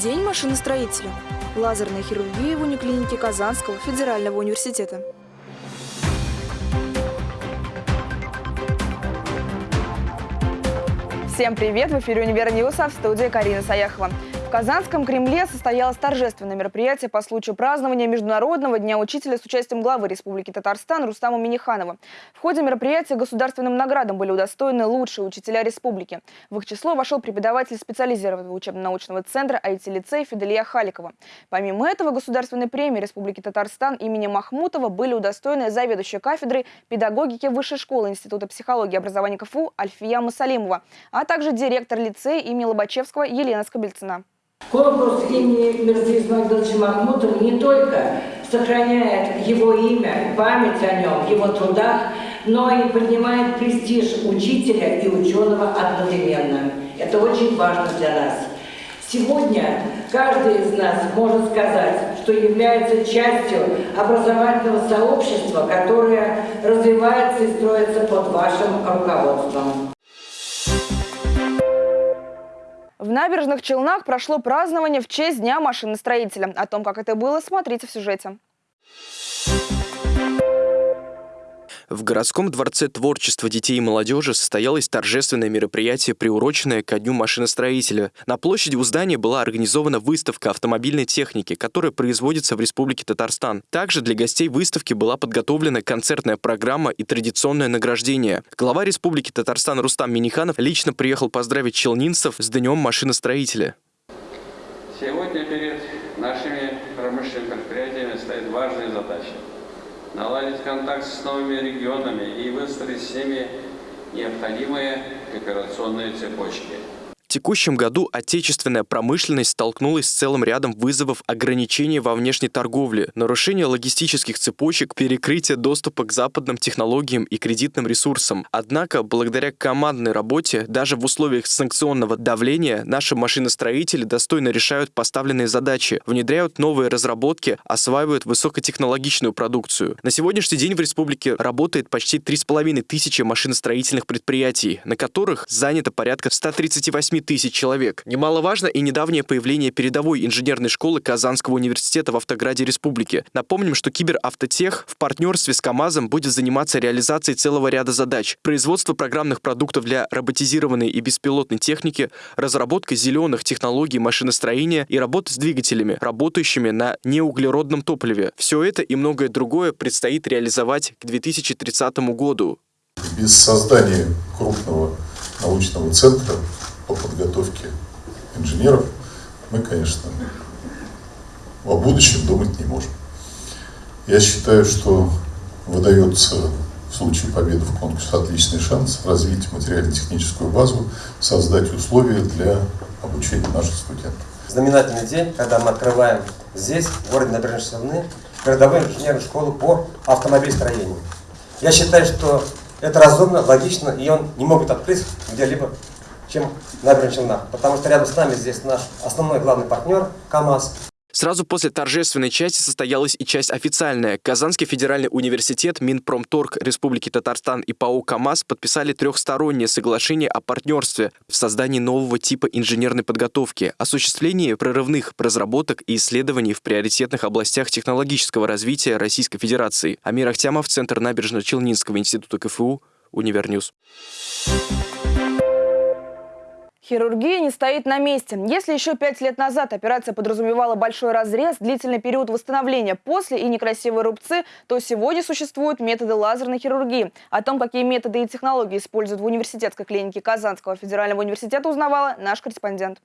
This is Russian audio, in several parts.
День машиностроителя. Лазерная хирургия в униклинике Казанского федерального университета. Всем привет! В эфире «Универ Ньюса» в студии Карина Саяхова. В Казанском Кремле состоялось торжественное мероприятие по случаю празднования Международного дня учителя с участием главы Республики Татарстан Рустама Миниханова. В ходе мероприятия государственным наградам были удостоены лучшие учителя республики. В их число вошел преподаватель специализированного учебно-научного центра IT-лицей Фиделия Халикова. Помимо этого, государственной премии Республики Татарстан имени Махмутова были удостоены заведующая кафедрой педагогики Высшей школы Института психологии и образования КФУ Альфия Мусалимова, а также директор лицея имени Лобачевского Елена Скобельцина. Конкурс имени Мирзы Исмагиловича Махмутова не только сохраняет его имя, память о нем, его трудах, но и поднимает престиж учителя и ученого одновременно. Это очень важно для нас. Сегодня каждый из нас может сказать, что является частью образовательного сообщества, которое развивается и строится под вашим руководством. В набережных Челнах прошло празднование в честь Дня машиностроителя. О том, как это было, смотрите в сюжете. В городском дворце творчества детей и молодежи состоялось торжественное мероприятие, приуроченное ко Дню машиностроителя. На площади у здания была организована выставка автомобильной техники, которая производится в Республике Татарстан. Также для гостей выставки была подготовлена концертная программа и традиционное награждение. Глава Республики Татарстан Рустам Миниханов лично приехал поздравить челнинцев с Днем машиностроителя. Сегодня наладить контакт с новыми регионами и выстроить ними необходимые операционные цепочки. В текущем году отечественная промышленность столкнулась с целым рядом вызовов ограничений во внешней торговле, нарушения логистических цепочек, перекрытия доступа к западным технологиям и кредитным ресурсам. Однако, благодаря командной работе, даже в условиях санкционного давления, наши машиностроители достойно решают поставленные задачи, внедряют новые разработки, осваивают высокотехнологичную продукцию. На сегодняшний день в республике работает почти 3,5 тысячи машиностроительных предприятий, на которых занято порядка 138 тысяч человек. Немаловажно и недавнее появление передовой инженерной школы Казанского университета в Автограде Республики. Напомним, что Киберавтотех в партнерстве с КАМАЗом будет заниматься реализацией целого ряда задач. Производство программных продуктов для роботизированной и беспилотной техники, разработка зеленых технологий машиностроения и работа с двигателями, работающими на неуглеродном топливе. Все это и многое другое предстоит реализовать к 2030 году. Без создания крупного научного центра по подготовке инженеров, мы, конечно, о будущем думать не можем. Я считаю, что выдается в случае победы в конкурсе отличный шанс развить материально-техническую базу, создать условия для обучения наших студентов. Знаменательный день, когда мы открываем здесь, в городе Набережные Челны, городовую инженерную школу по автомобильстроению. Я считаю, что это разумно, логично, и он не могут открыть где-либо чем набережная Челнах, потому что рядом с нами здесь наш основной главный партнер КАМАЗ. Сразу после торжественной части состоялась и часть официальная. Казанский федеральный университет, Минпромторг Республики Татарстан и ПАО КАМАЗ подписали трехстороннее соглашение о партнерстве в создании нового типа инженерной подготовки, осуществлении прорывных разработок и исследований в приоритетных областях технологического развития Российской Федерации. Амир Ахтямов, Центр набережно-Челнинского института КФУ, UniverNews. Хирургия не стоит на месте. Если еще пять лет назад операция подразумевала большой разрез, длительный период восстановления после и некрасивые рубцы, то сегодня существуют методы лазерной хирургии. О том, какие методы и технологии используют в университетской клинике Казанского федерального университета, узнавала наш корреспондент.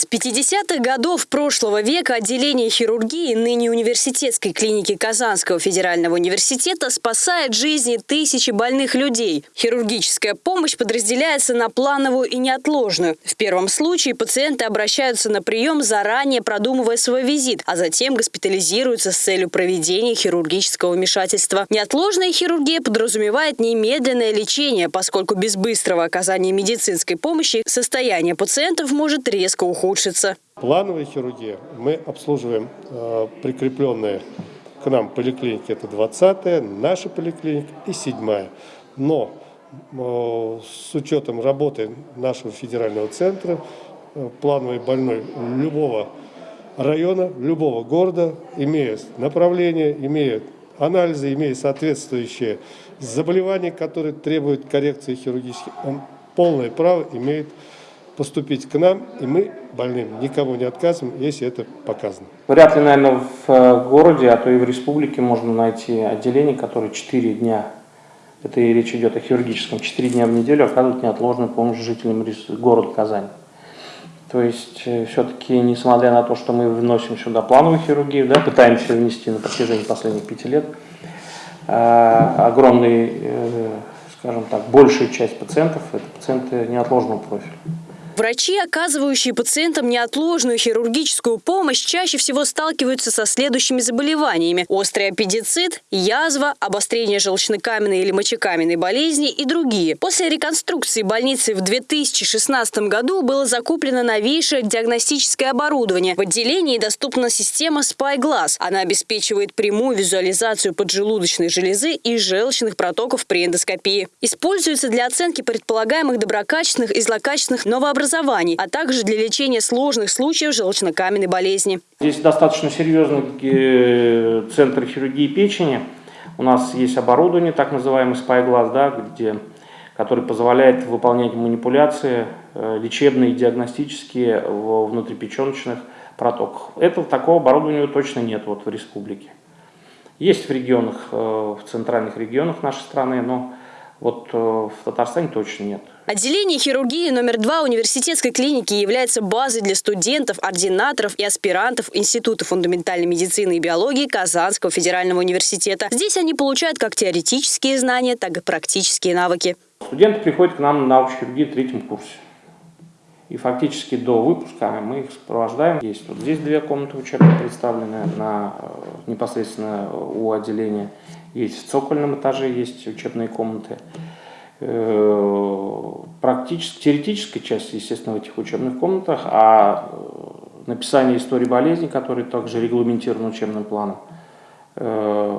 С 50-х годов прошлого века отделение хирургии ныне университетской клиники Казанского федерального университета спасает жизни тысячи больных людей. Хирургическая помощь подразделяется на плановую и неотложную. В первом случае пациенты обращаются на прием, заранее продумывая свой визит, а затем госпитализируются с целью проведения хирургического вмешательства. Неотложная хирургия подразумевает немедленное лечение, поскольку без быстрого оказания медицинской помощи состояние пациентов может резко ухудшиться ухудшится. Плановая хирургия. Мы обслуживаем э, прикрепленные к нам поликлиники. Это 20-я, наша поликлиника и 7-я. Но с учетом работы нашего федерального центра, плановой больной любого района, любого города, имея направление, имея анализы, имея соответствующие заболевания, которые требуют коррекции хирургических, он полное право имеет поступить к нам, и мы больным никому не отказываем, если это показано. Вряд ли, наверное, в э, городе, а то и в республике можно найти отделение, которое 4 дня, это и речь идет о хирургическом, 4 дня в неделю оказывают неотложную помощь жителям города Казань. То есть, э, все-таки, несмотря на то, что мы вносим сюда плановую хирургию, да, пытаемся внести на протяжении последних пяти лет, э, огромный, скажем так, большая часть пациентов – это пациенты неотложного профиля. Врачи, оказывающие пациентам неотложную хирургическую помощь, чаще всего сталкиваются со следующими заболеваниями. Острый аппендицит, язва, обострение желчнокаменной или мочекаменной болезни и другие. После реконструкции больницы в 2016 году было закуплено новейшее диагностическое оборудование. В отделении доступна система SpyGlass. Она обеспечивает прямую визуализацию поджелудочной железы и желчных протоков при эндоскопии. Используется для оценки предполагаемых доброкачественных и злокачественных новообразований образований, а также для лечения сложных случаев желчнокаменной болезни. Здесь достаточно серьезный э, центр хирургии печени. У нас есть оборудование, так называемый спайглаз, да, где, который позволяет выполнять манипуляции э, лечебные, диагностические в внутрипеченочных протоках. Этого такого оборудования точно нет вот в республике. Есть в регионах, э, в центральных регионах нашей страны, но вот в Татарстане точно нет. Отделение хирургии номер два университетской клиники является базой для студентов, ординаторов и аспирантов Института фундаментальной медицины и биологии Казанского федерального университета. Здесь они получают как теоретические знания, так и практические навыки. Студенты приходят к нам на хирургию в третьем курсе. И фактически до выпуска мы их сопровождаем. Есть вот здесь две комнаты учебные представлены на, э, непосредственно у отделения. Есть в цокольном этаже есть учебные комнаты. Э, практически, теоретическая часть, естественно, в этих учебных комнатах, а э, написание истории болезни, который также регламентирован учебным планом, э,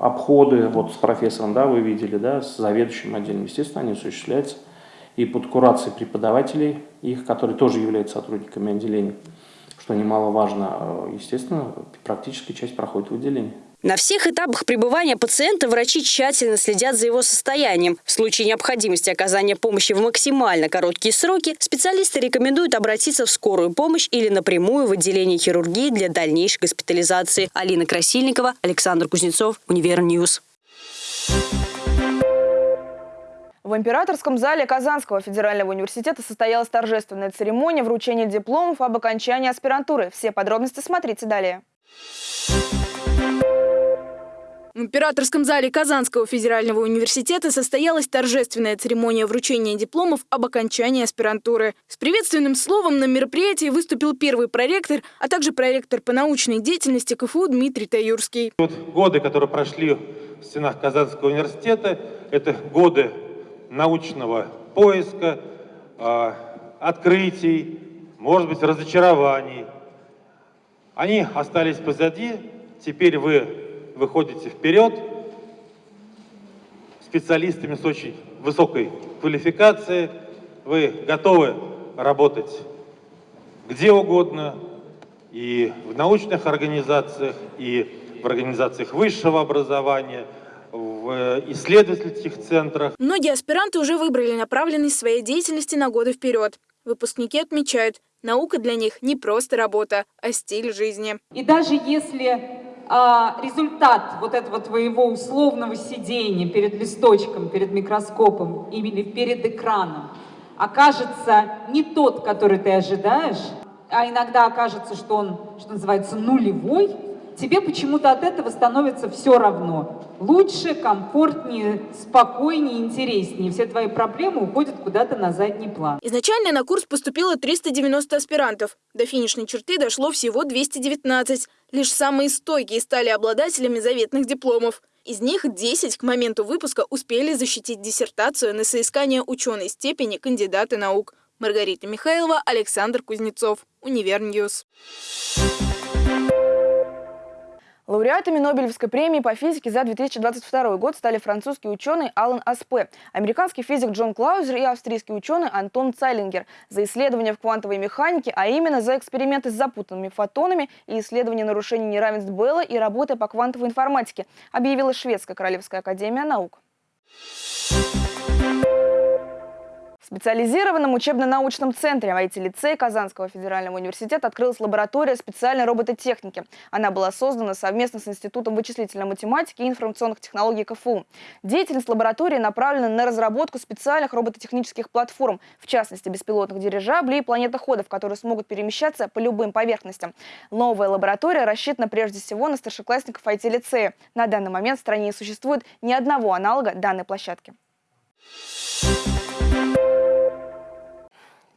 обходы вот с профессором, да, вы видели, да, с заведующим отделом, естественно, они осуществляются и под курацией преподавателей, их, которые тоже являются сотрудниками отделения, что немаловажно, естественно, практическая часть проходит в отделении. На всех этапах пребывания пациента врачи тщательно следят за его состоянием. В случае необходимости оказания помощи в максимально короткие сроки специалисты рекомендуют обратиться в скорую помощь или напрямую в отделение хирургии для дальнейшей госпитализации. Алина Красильникова, Александр Кузнецов, UniverNews. В императорском зале Казанского федерального университета состоялась торжественная церемония вручения дипломов об окончании аспирантуры. Все подробности смотрите далее. В императорском зале Казанского федерального университета состоялась торжественная церемония вручения дипломов об окончании аспирантуры. С приветственным словом на мероприятии выступил первый проректор, а также проректор по научной деятельности КФУ Дмитрий Таюрский. Вот годы, которые прошли в стенах Казанского университета, это годы научного поиска, а, открытий, может быть, разочарований. Они остались позади, теперь вы выходите вперед специалистами с очень высокой квалификацией, вы готовы работать где угодно, и в научных организациях, и в организациях высшего образования, в исследовательских центрах. Многие аспиранты уже выбрали направленность своей деятельности на годы вперед. Выпускники отмечают, наука для них не просто работа, а стиль жизни. И даже если а, результат вот этого твоего условного сидения перед листочком, перед микроскопом или перед экраном окажется не тот, который ты ожидаешь, а иногда окажется, что он, что называется, нулевой, тебе почему-то от этого становится все равно. Лучше, комфортнее, спокойнее, интереснее. Все твои проблемы уходят куда-то на задний план. Изначально на курс поступило 390 аспирантов. До финишной черты дошло всего 219. Лишь самые стойкие стали обладателями заветных дипломов. Из них 10 к моменту выпуска успели защитить диссертацию на соискание ученой степени кандидата наук. Маргарита Михайлова, Александр Кузнецов. UniverNews. Лауреатами Нобелевской премии по физике за 2022 год стали французский ученый Алан Аспе, американский физик Джон Клаузер и австрийский ученый Антон Цайлингер за исследования в квантовой механике, а именно за эксперименты с запутанными фотонами и исследования нарушений неравенств Белла и работы по квантовой информатике, объявила Шведская Королевская Академия Наук. В специализированном учебно-научном центре IT-лицея Казанского федерального университета открылась лаборатория специальной робототехники. Она была создана совместно с Институтом вычислительной математики и информационных технологий КФУ. Деятельность лаборатории направлена на разработку специальных робототехнических платформ, в частности беспилотных дирижаблей и планетоходов, которые смогут перемещаться по любым поверхностям. Новая лаборатория рассчитана прежде всего на старшеклассников IT-лицея. На данный момент в стране не существует ни одного аналога данной площадки.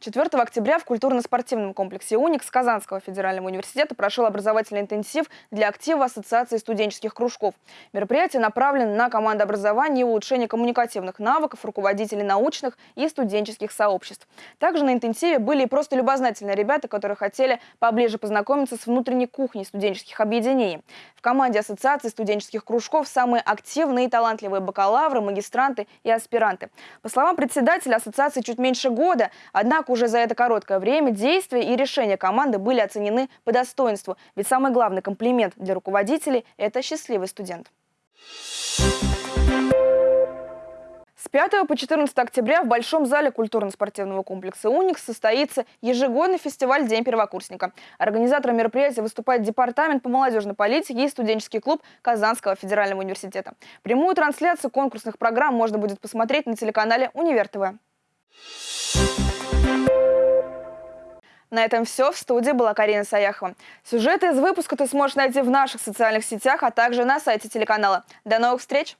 4 октября в культурно-спортивном комплексе «Уникс» Казанского федерального университета прошел образовательный интенсив для актива Ассоциации студенческих кружков. Мероприятие направлено на командообразование и улучшение коммуникативных навыков руководителей научных и студенческих сообществ. Также на интенсиве были и просто любознательные ребята, которые хотели поближе познакомиться с внутренней кухней студенческих объединений. В команде Ассоциации студенческих кружков самые активные и талантливые бакалавры, магистранты и аспиранты. По словам председателя ассоциации чуть меньше года, однако уже за это короткое время действия и решения команды были оценены по достоинству. Ведь самый главный комплимент для руководителей – это счастливый студент. С 5 по 14 октября в Большом зале культурно-спортивного комплекса «Уникс» состоится ежегодный фестиваль «День первокурсника». Организатором мероприятия выступает Департамент по молодежной политике и студенческий клуб Казанского федерального университета. Прямую трансляцию конкурсных программ можно будет посмотреть на телеканале «Универ ТВ». На этом все. В студии была Карина Саяхова. Сюжеты из выпуска ты сможешь найти в наших социальных сетях, а также на сайте телеканала. До новых встреч!